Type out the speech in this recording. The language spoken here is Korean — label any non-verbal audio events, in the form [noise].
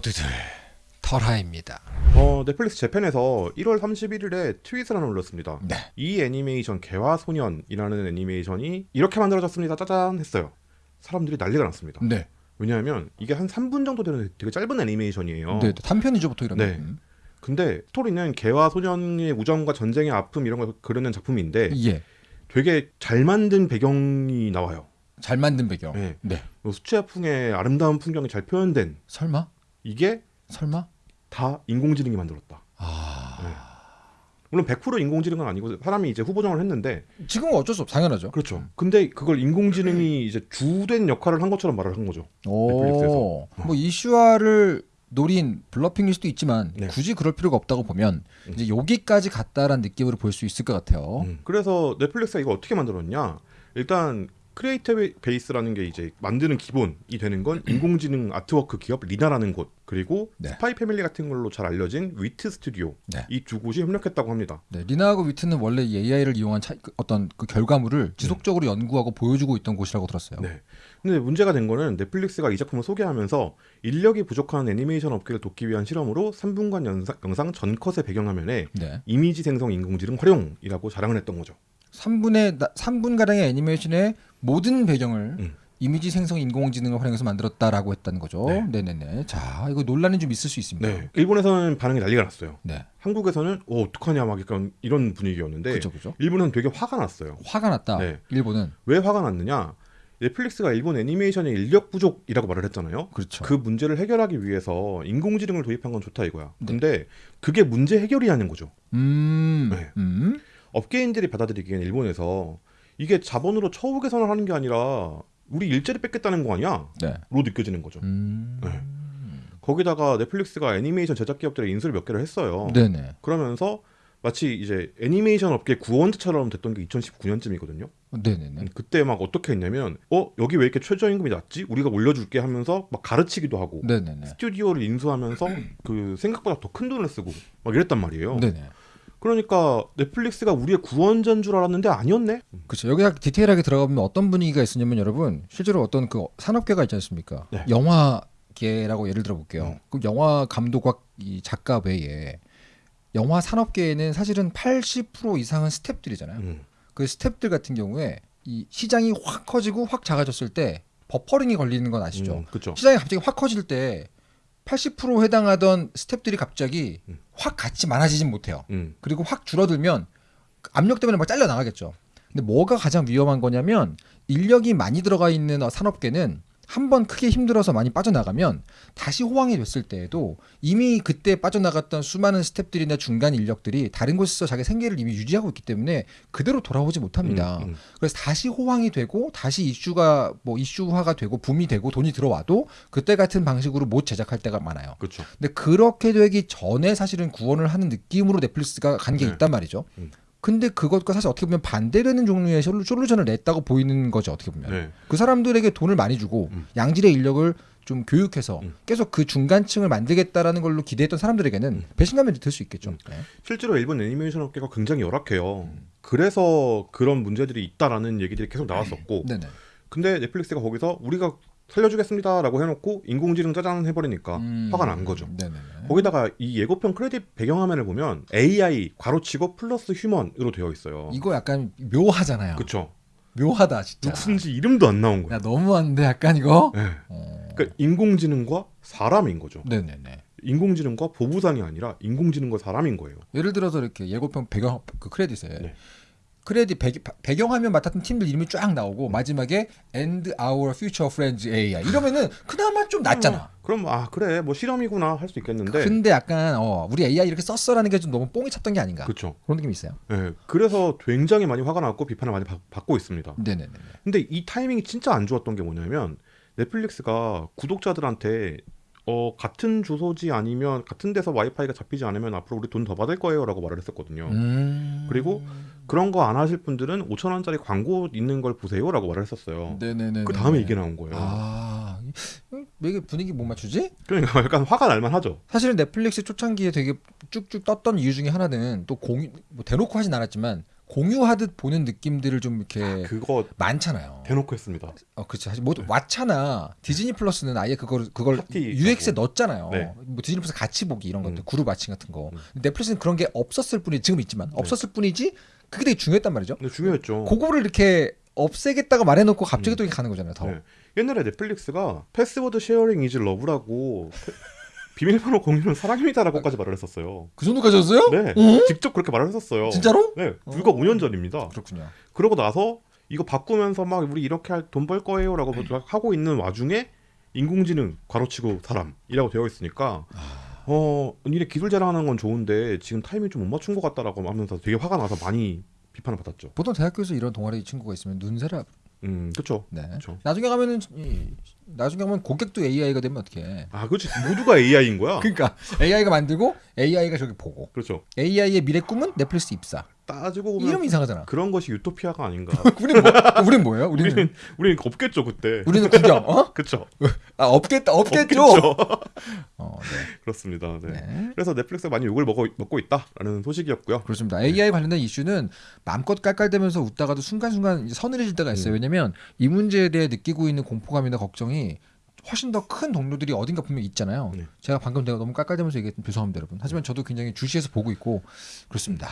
모두들 털하입니다. 어, 넷플릭스 재팬에서 1월 31일에 트윗을 하나 올렸습니다. 네. 이 애니메이션 개화소년이라는 애니메이션이 이렇게 만들어졌습니다. 짜잔 했어요. 사람들이 난리가 났습니다. 네. 왜냐하면 이게 한 3분 정도 되는 되게 짧은 애니메이션이에요. 네. 단편이죠, 보통 이런 네. 거. 음. 근데 스토리는 개화 소년의 우정과 전쟁의 아픔 이런 걸 그리는 작품인데 예. 되게 잘 만든 배경이 나와요. 잘 만든 배경. 네. 네. 수채화풍의 아름다운 풍경이 잘 표현된 설마? 이게 설마? 다 인공지능이 만들었다. 아. 물론 100% 인공지능은 아니고 사람이 이제 후보정을 했는데 지금은 어쩔 수 없. 당연하죠. 그렇죠. 근데 그걸 인공지능이 이제 주된 역할을 한 것처럼 말을 한 거죠. 넷플릭스에서. 오. 뭐 이슈화를 노린 블러핑일 수도 있지만 네. 굳이 그럴 필요가 없다고 보면 음. 이제 여기까지 갔다라는 느낌으로 볼 수 있을 것 같아요. 음. 그래서 넷플릭스가 이거 어떻게 만들었냐? 일단 creator base라는 게 이제 만드는 기본이 되는 건 [clears throat] 인공지능 artwork 기업 리나라는 곳 그리고 네. 스파이 패밀리 같은 걸로 잘 알려진 위트 스튜디오 네. 이두 곳이 협력했다고 합니다. 네, 리나하고 위트는 원래 이 AI를 이용한 차- 그 어떤 그 결과물을 지속적으로 연구하고 보여주고 있던 곳이라고 들었어요. 네. 근데 문제가 된 거는 넷플릭스가 이 작품을 소개하면서 인력이 부족한 애니메이션 업계를 돕기 위한 실험으로 3분간 영상, 영상 전컷의 배경화면에 네. 이미지 생성 인공지능 활용이라고 자랑을 했던 거죠. 3분의 3분 가량의 애니메이션의 모든 배경을 음. 이미지 생성 인공지능을 활용해서 만들었다라고 했다는 거죠. 네. 네, 네, 네. 자, 이거 논란이 좀 있을 수 있습니다. 네. 일본에서는 반응이 난리가 났어요. 네. 한국에서는 어 어떡하냐 막 약간 이런 분위기였는데 그죠, 그죠. 일본은 되게 화가 났어요. 화가 났다. 네. 일본은 왜 화가 났느냐? 넷플릭스가 일본 애니메이션의 인력 부족이라고 말을 했잖아요. 그렇죠. 그 문제를 해결하기 위해서 인공지능을 도입한 건 좋다 이거야. 네. 근데 그게 문제 해결이라는 거죠. 음, 네. 음, 업계인들이 받아들이기엔 일본에서 이게 자본으로 처우 개선을 하는 게 아니라 우리 일자리 뺏겠다는 거 아니야? 네. 로 느껴지는 거죠. 음, 네. 거기다가 넷플릭스가 애니메이션 제작 기업들의 인수를 몇 개를 했어요. 네, 네, 그러면서 마치 이제 애니메이션 업계 구원자처럼 됐던 게 2019년쯤이거든요. 네, 네, 네. 그때 막 어떻게 했냐면 어 여기 왜 이렇게 최저임금이 낮지? 우리가 올려줄게 하면서 막 가르치기도 하고 네, 네, 네. 스튜디오를 인수하면서 그 생각보다 더 큰 돈을 쓰고 막 이랬단 말이에요. 네, 네. 그러니까 넷플릭스가 우리의 구원자인 줄 알았는데 아니었네. 그렇죠. 여기 디테일하게 들어가보면 어떤 분위기가 있었냐면 여러분 실제로 어떤 그 산업계가 있지 않습니까? 네. 영화계라고 예를 들어볼게요. 음. 그 영화 감독과 이 작가 외에 영화 산업계에는 사실은 80% 이상은 스탭들이잖아요. 음. 그 스탭들 같은 경우에 이 시장이 확 커지고 확 작아졌을 때 버퍼링이 걸리는 건 아시죠? 음, 그렇죠. 시장이 갑자기 확 커질 때 80% 해당하던 스탭들이 갑자기 음. 확 같이 많아지진 못해요. 음. 그리고 확 줄어들면 압력 때문에 막 잘려 나가겠죠. 근데 뭐가 가장 위험한 거냐면 인력이 많이 들어가 있는 어, 산업계는 한 번 크게 힘들어서 많이 빠져나가면 다시 호황이 됐을 때에도 이미 그때 빠져나갔던 수많은 스탭들이나 중간 인력들이 다른 곳에서 자기 생계를 이미 유지하고 있기 때문에 그대로 돌아오지 못합니다. 음, 음. 그래서 다시 호황이 되고 다시 이슈가 뭐 이슈화가 되고 붐이 되고 돈이 들어와도 그때 같은 방식으로 못 제작할 때가 많아요. 그렇죠. 근데 그렇게 되기 전에 사실은 구원을 하는 느낌으로 넷플릭스가 간게 네. 있단 말이죠. 음. 근데 그것과 사실 어떻게 보면 반대되는 종류의 솔루- 솔루션을 냈다고 보이는 거죠. 어떻게 보면 네. 그 사람들에게 돈을 많이 주고 음. 양질의 인력을 좀 교육해서 음. 계속 그 중간층을 만들겠다라는 걸로 기대했던 사람들에게는 음. 배신감이 들 수 있겠죠. 음. 네. 실제로 일본 애니메이션 업계가 굉장히 열악해요. 음. 그래서 그런 문제들이 있다라는 얘기들이 계속 나왔었고, 네네. 근데 넷플릭스가 거기서 우리가 살려주겠습니다라고 해놓고 인공지능 짜잔 해버리니까 음. 화가 난 거죠. 네네네. 거기다가 이 예고편 크레딧 배경화면을 보면 AI 괄호치고 플러스 휴먼으로 되어 있어요. 이거 약간 묘하잖아요. 그쵸? 묘하다 진짜. 누군지 이름도 안 나온 거예요. 야 너무한데 약간 이거. 네. 어. 그러니까 인공지능과 사람인 거죠. 네네네. 인공지능과 보부상이 아니라 인공지능과 사람인 거예요. 예를 들어서 이렇게 예고편 배경 그 크레딧에 네. 크레딧 배, 배경 화면 맡았던 팀들 이름이 쫙 나오고 마지막에 End Our Future Friends AI 이러면은 그나마 좀 낫잖아. 그럼 아 그래 뭐 실험이구나 할 수 있겠는데. 근데 약간 어 우리 AI 이렇게 썼어라는 게 좀 너무 뽕이 찼던 게 아닌가 그렇죠. 그런 느낌이 있어요. 예, 그래서 굉장히 많이 화가 났고 비판을 많이 받, 받고 있습니다. 네네네. 근데 이 타이밍이 진짜 안 좋았던 게 뭐냐면 넷플릭스가 구독자들한테 어, 같은 주소지 아니면 같은 데서 와이파이가 잡히지 않으면 앞으로 우리 돈 더 받을 거예요라고 말을 했었거든요. 음... 그리고 그런 거 안 하실 분들은 5천 원짜리 광고 있는 걸 보세요라고 말을 했었어요. 네네네. 그 다음에 이게 나온 거예요. 아 음, 왜 이게 분위기 못 맞추지? 그러니까 [laughs] 약간 화가 날만 하죠. 사실은 넷플릭스 초창기에 되게 쭉쭉 떴던 이유 중에 하나는 또 공유 뭐 대놓고 하진 않았지만 공유하듯 보는 느낌들을 좀 이렇게 그거 많잖아요. 대놓고 했습니다. 어, 그렇죠. 사실 뭐 왓챠나 디즈니 플러스는 아예 그걸 그걸 UX에 하고. 넣었잖아요. 네. 뭐 디즈니 플러스 같이 보기 이런 것들 음. 그룹 마칭 같은 거. 음. 넷플릭스는 그런 게 없었을 뿐이 지금 있지만 네. 없었을 뿐이지 그게 되게 중요했단 말이죠. 근데 중요했죠. 그거를 이렇게 없애겠다고 말해놓고 갑자기 음. 또 이렇게 가는 거잖아요. 더. 네. 옛날에 넷플릭스가 password sharing is love라고 [laughs] 비밀번호 공유는 사랑입니다라고까지 말을 했었어요. 그 정도까지 였어요? 네, 어? 직접 그렇게 말을 했었어요. 진짜로? 네, 불과 어. 5년 전입니다. 그렇군요. 그러고 나서 이거 바꾸면서 막 우리 이렇게 돈 벌 거예요라고 하고 있는 와중에 인공지능 괄호치고 사람이라고 되어 있으니까 어 니네 기술 자랑하는 건 좋은데 지금 타이밍 좀 못 맞춘 것 같다라고 하면서 되게 화가 나서 많이 비판을 받았죠. 보통 대학교에서 이런 동아리 친구가 있으면 눈새라. 음, 그렇죠. 네. 그렇죠. 나중에 가면은 이, 나중에 가면 고객도 AI가 되면 어떡해. 아, 그렇지. 모두가 AI인 거야. [laughs] 그러니까 AI가 만들고 AI가 저기 보고 그렇죠. AI의 미래 꿈은 넷플릭스 입사. 따지고 보면 이름 이상하잖아. 그런 것이 유토피아가 아닌가. [laughs] 우리는 뭐? 우리는 뭐예요? 우리는 우리는 우리는 없겠죠 그때. 우리는 구경. 어? [laughs] 그렇죠. 아 없겠다. 없겠죠. 없겠죠. [laughs] 어, 그렇습니다. 네. 네. 네. 그래서 넷플릭스가 많이 욕을 먹어, 먹고 있다라는 소식이었고요. 그렇습니다. AI 관련된 이슈는 마음껏 깔깔대면서 웃다가도 순간순간 서늘해질 때가 있어요. 음. 왜냐면 이 문제에 대해 느끼고 있는 공포감이나 걱정이 훨씬 더 큰 동료들이 어딘가 분명 히 있잖아요. 네. 제가 방금 내가 너무 깔깔대면서 얘기했던 죄송합니다, 여러분. 하지만 저도 굉장히 주시해서 보고 있고 그렇습니다.